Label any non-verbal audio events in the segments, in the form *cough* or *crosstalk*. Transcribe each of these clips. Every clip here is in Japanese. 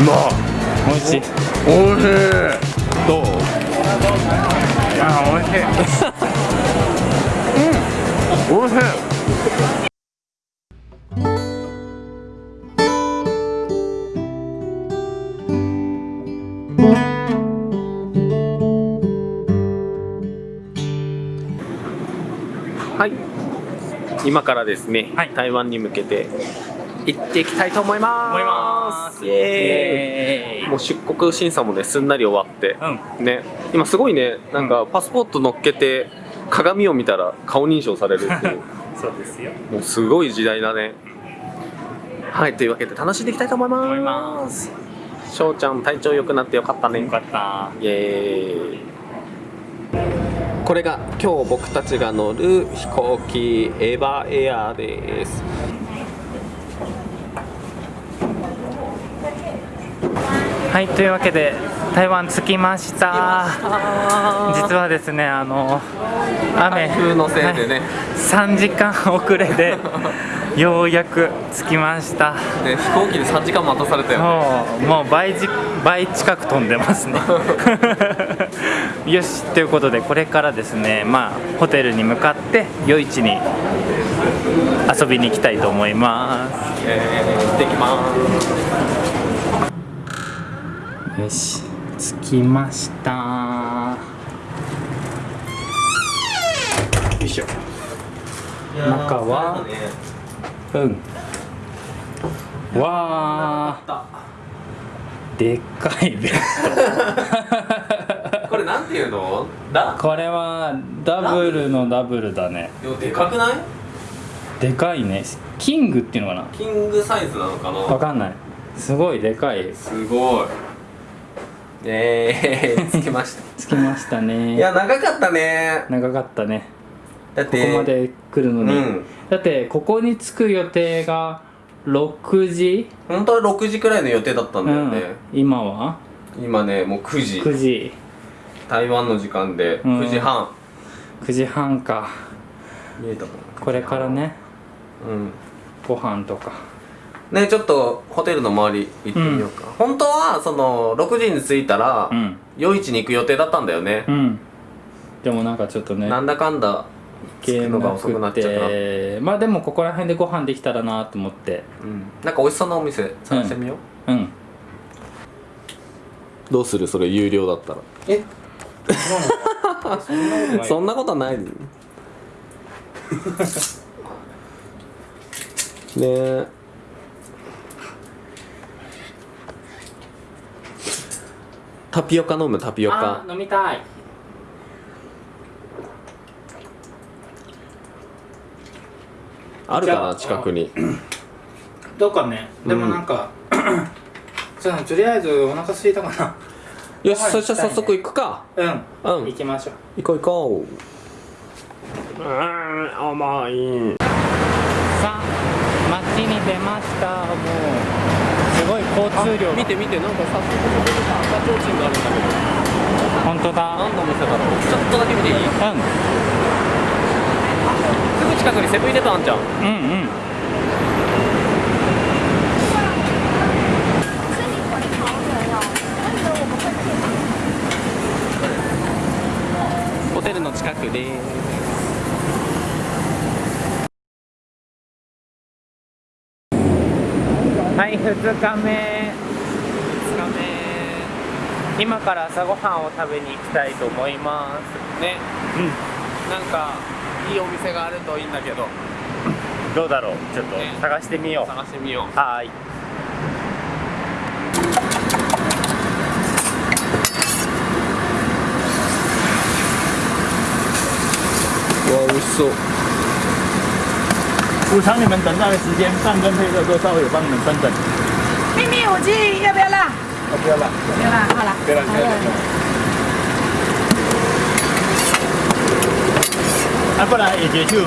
美味しい。おい。しい。どうあ美味しい。うん美味しい。はい。今からですね、はい。台湾に向けて行っていきたいと思います。イエーイ。もう出国審査もねすんなり終わって、うん。ね。今すごいねなんかパスポート乗っけて鏡を見たら顔認証されるっていう。*laughs* そうですよ。もうすごい時代だね。はいというわけで楽しんでいきたいと思います。思います。翔ちゃん体調良くなってよかったね。よかった。イエーイ。これが今日僕たちが乗る飛行機エヴァエアですはいというわけで台湾着きました。実はですねあの雨台風のせいでね。はい3時間遅れで *laughs* ようやく着きました。ね飛行機で3時間待たされたよね。もうもう倍じ倍近く飛んでますね。*laughs* よしということでこれからですねまあホテルに向かって夜市に遊びに行きたいと思います。えー、行ってきますよし着きました。よいしょ。中はうん。わあでっかいベッ *laughs* これなんていうの？だドこれはダブルのダブルだね。でかくない？でかいね。キングっていうのかキングサイズなのかな？わなかんない。すごいでかい。すごいえー、*laughs* 着きました。着きましたね。いや長かったね。長かったね。こだってこまで来るのに、うん。だってここに着く予定が6時、本当は6時くらいの予定だったんだよね、うん、今は？今ねもう9時。9時。台湾の時間でうん。9時半、9時半か。見えたかこれからね。なうん。ご飯とかねちょっとホテルの周り行ってみようか、本当はその6時に着いたら、うん。夜市に行く予定だったんだよね。う、ん。でもなんかちょっとねなんだかんだ着くのが遅くなっちゃった。まあでもここら辺でご飯できたらなと思って。うん、なんか美味しそうなお店探してみよう、うん。どうする？それ有料だったら。え？そんなことない。そんなことないね。えタピオカ飲むタピオカ。あ飲みたい。あるかな近くに。どうかね。でもなんか、*clears throat* そうだね。とりあえずお腹空いたかな。よしそしたら早速行くか。うん。うん。行きましょう。行こう行こう。うん甘い。さあ街に出ましたもう交通量見て見てなんか早速ここでさ赤ちょうちんがあるんだけど本当だ。何のお店だろうちょっとだけ見ていい？うん。すぐ近くにセブンイレブンあんじゃん。うんうんホテルの近くですはい2日目。2日目。今から朝ごはんを食べに行きたいと思います。ね。うん。なんかいいお店があるといいんだけど。どうだろう。ちょっとね。探してみよう。探してみよう。はーい。わ美味しそう补偿你们等待的时间，饭跟配色都稍微有帮你们分等。秘密武器要不要辣？要，不要辣，不要辣，好了。不要辣，不要辣。啊，不然也结束。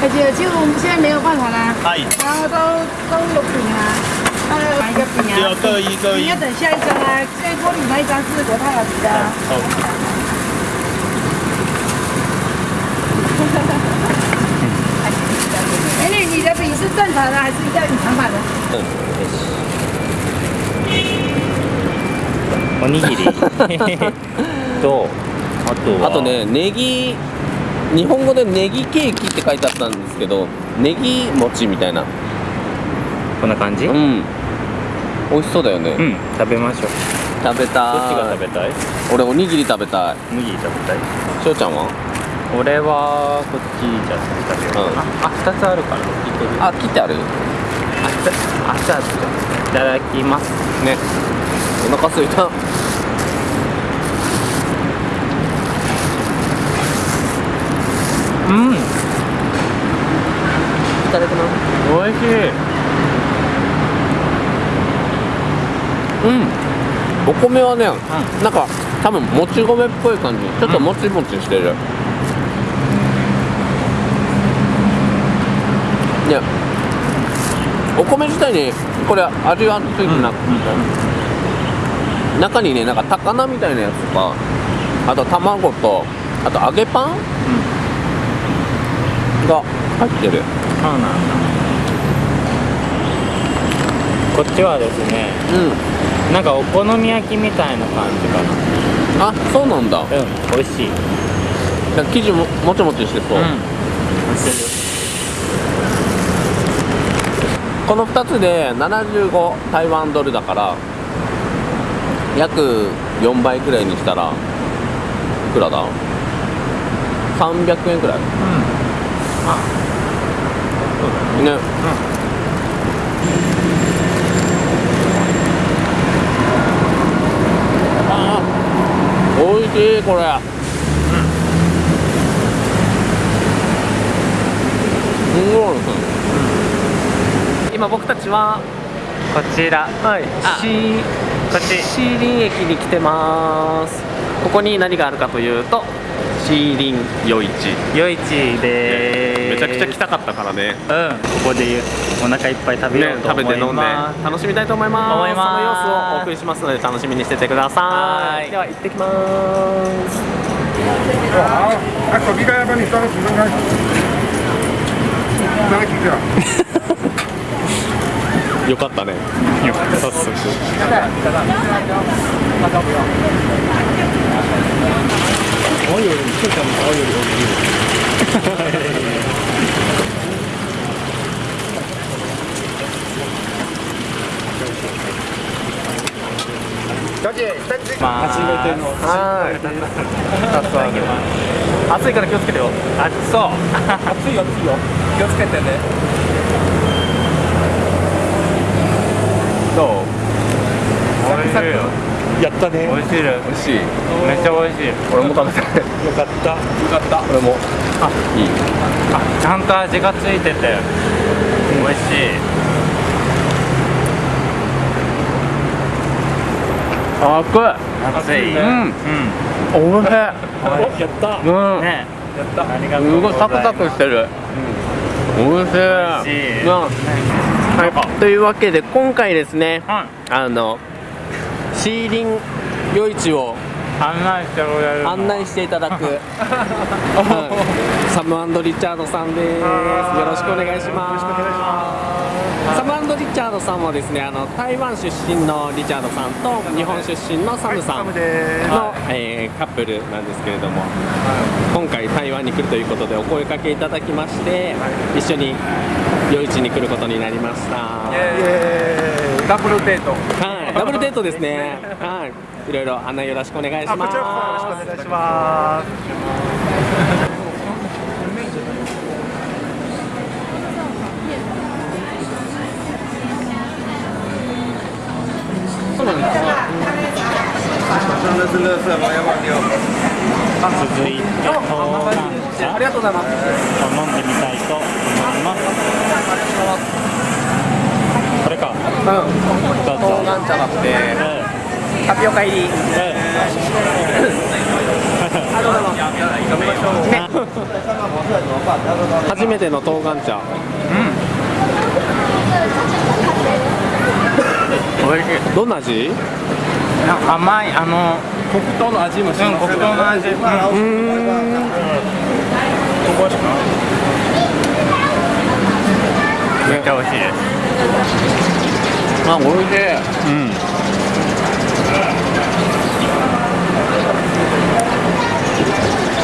而且就我们现在没有办法啦，哎，然后都都有饼啊，还有买一个饼啊，只有各一各一你要。等下一张啊，这锅里那一张是国泰老师的啊。正常的还是要隐藏版的？おにぎり。*laughs* とあとは。あとねネギ日本語でネギケーキって書いてあったんですけどネギ餅みたいな。こんな感じ？ううん、ん美味しそうだよね、食べましょう。食べたどっちがい食べたい？俺おにぎり食べたい。おにぎり食べたい。しょうちゃんは？俺はこっちじゃあ食べようかな、あ二つあるから聞いてる？あ切ってある。あじゃあじゃあいただきます。ね。お腹すいた。うん。いただきます。美味しい。うん。お米はね、なんか多分もち米っぽい感じ。ちょっともちもちしてる、いお米自体にこれ味はついてなくて、中にねなんか高菜みたいなやつとかあと卵とあと揚げパン、が入ってる。そうなんだ。こっちはですねうん。なんかお好み焼きみたいな感じかな。あそうなんだ。うん美味しい。生地ももちもちしてそう、美味しいこの2つで75台湾ドルだから約4倍くらいにしたらいくらだ？300円くらい。ね。あーおいしいこれ。すごい今僕たちはこちら。はい。あ。シこっち。シーリン駅に来てます。ここに何があるかというとシーリン夜市夜市でーす。めちゃくちゃ来たかったからね。うん。ここでお腹いっぱい食べよねうと思います、食べて飲んで。楽しみたいと思います。思います。その様子をお送りしますので楽しみにしててくださはい。いでは行ってきます。好，啊，手机刚才帮你装几分开，拿个几个？よかったねよかった早速小姐，三只。まあ初めての。はい暑いから気をつけてよあそう熱いよ、熱いよ。気をつけてね。どう美味しいよ。やったね。美味しい美味しい。めっちゃ美味しい。俺も食べたい。よかった。よかった。俺も。あいい。あちゃんと味がついてて美味しい。熱い。熱いうん。うん。おいしい。やった。うん。ね。やった。ありがとすうございます。ごいサクサクしてる、おいしい。美味しい。うん。はい、というわけで今回ですねはい。あのシーリン夜市を案内してくれる案内していただく、*laughs* はい。サムリチャードさんです。よろしくお願いします。サムリチャードさんはですねあの台湾出身のリチャードさんと日本出身のサムさんの、です。えーカップルなんですけれども、今回台湾に来るということでお声かけいただきまして、一緒に夜市に来ることになりました。ダブルデート。はい、ダブルデートですね。はい。いろいろ案内よろしくお願いしあ、ます。こちらこそよろしくお願いします。那是乐色吗？要不要丢？続いて豆板茶ありがとうございます。を飲んでみたいと思いますこれか。うん。どうぞ豆板茶だって。うん。タピオカ入り。うん。*laughs* 初めての豆板茶。美味しい。どんな味？甘いあの黒糖の味もしうん黒糖の味。うん。めっちゃ美味しいですあ美味しいうん。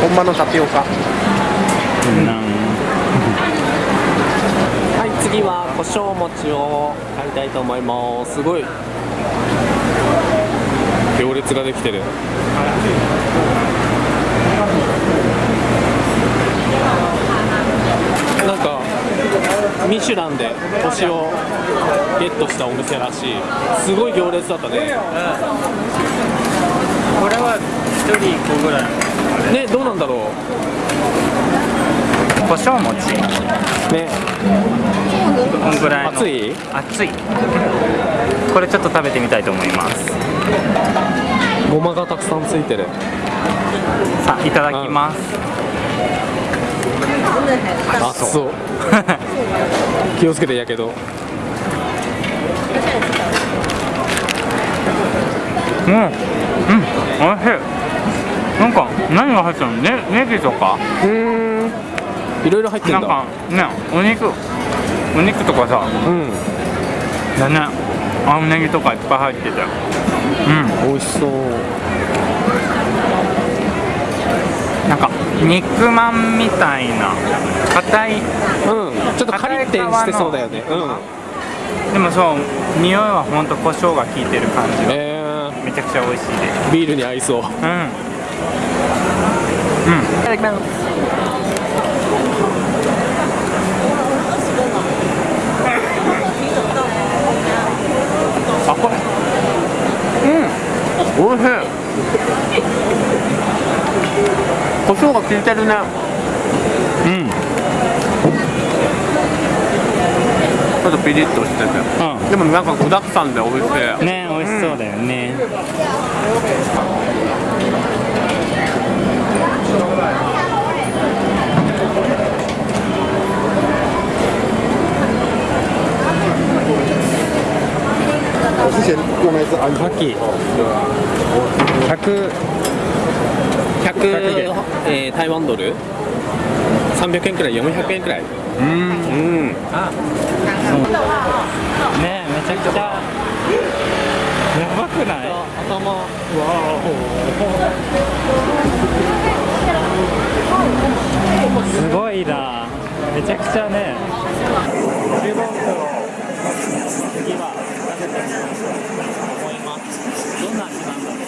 本場のタピオカ。はい次は胡椒餅を買いたいと思います。すごい。行列ができてるなんかミシュランで星をゲットしたお店らしい。すごい行列だったね。これは1人1個ぐらい。ねどうなんだろ胡椒餅うね。こんぐらいの。熱い？熱い。これちょっと食べてみたいと思います。ごまがたくさんついてる。さあいただきます、熱そう *laughs* 気をつけてやけど。うん。うん。おいしい。なんか何が入ってるの？ねネギとか。うーん。いろいろ入ってだ。なんんかねお肉。お肉とかさ。うん。だね。青ネギとかいっぱい入ってて。うん。美味しそうなんか肉まんみたいな。硬い。うん。ちょっとカリってしてそうだよね。うん。でもそう匂いはほんと胡椒が効いてる感じが。えめちゃくちゃ美味しいで。すー、ビールに合いそう。うん。うん。いただきます。あこれ。うん。おいしい胡椒が効いてるねうん。ちょっとピリッとしてて、でもなんか具だくさんで美味しい。ね美味しそうだよね、之前用那只安カキ100 100えー、台湾ドル？300円くらい400円くらい。うん。うんねめちゃくちゃ。やばくない？頭すごいな。めちゃくちゃね。注文次は食べてみようと思います。どんな味なんだろ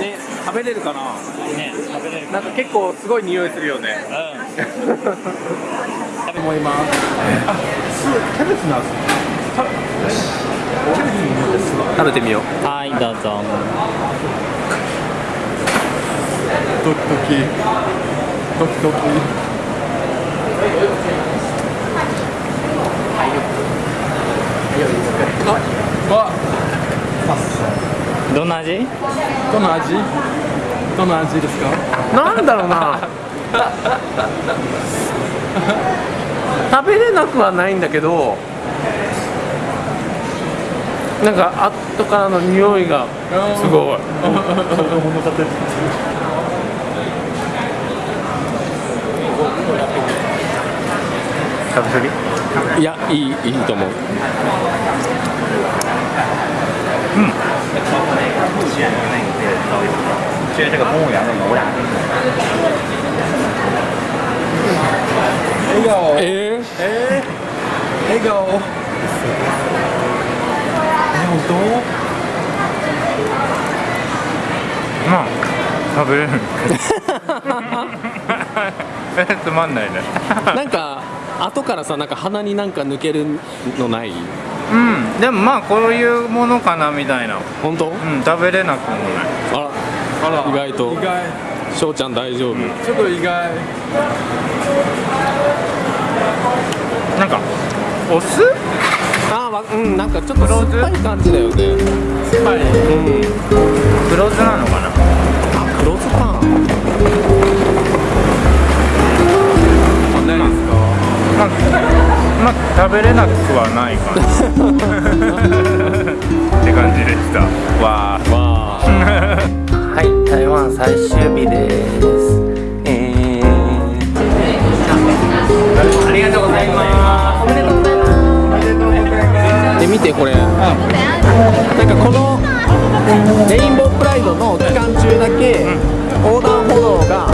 ね食べれるかな？うね食べれるな。んか結構すごい匂いするよね。うん。思います。キャベツなんです食べてみよう。はいどうぞ。ドキドキ。ドキドキ。わどんな味？どの味？どの味ですか？なんだろうな。食べれなくはないんだけどなんか後からの匂いがすごい。食べすぎ？いやいいいいと思う就是这个公务员的油染。笑顔？ええー、笑顔？え本まあ食べれる *laughs* えつまんないね。ー、*laughs* なんか後からさなんか鼻になんか抜けるのない？うん。でもまあこういうものかなみたいな。本当？うん食べれなくもない。あら。当あら。意外と。意外。翔ちゃん大丈夫、ちょっと意外。なんかお酢？あーわうんなんかちょっと酸っぱい感じだよね。はい。うん。黒酢なのかな？あ黒酢か。あないですか？まあ、まあ、食べれなくはないかな。*laughs* って感じでした。わーわあ。はい台湾最終日です。えー、ありがとうございます。今見てこれ。なんかこのレインボープライドの期間中だけ横断歩道が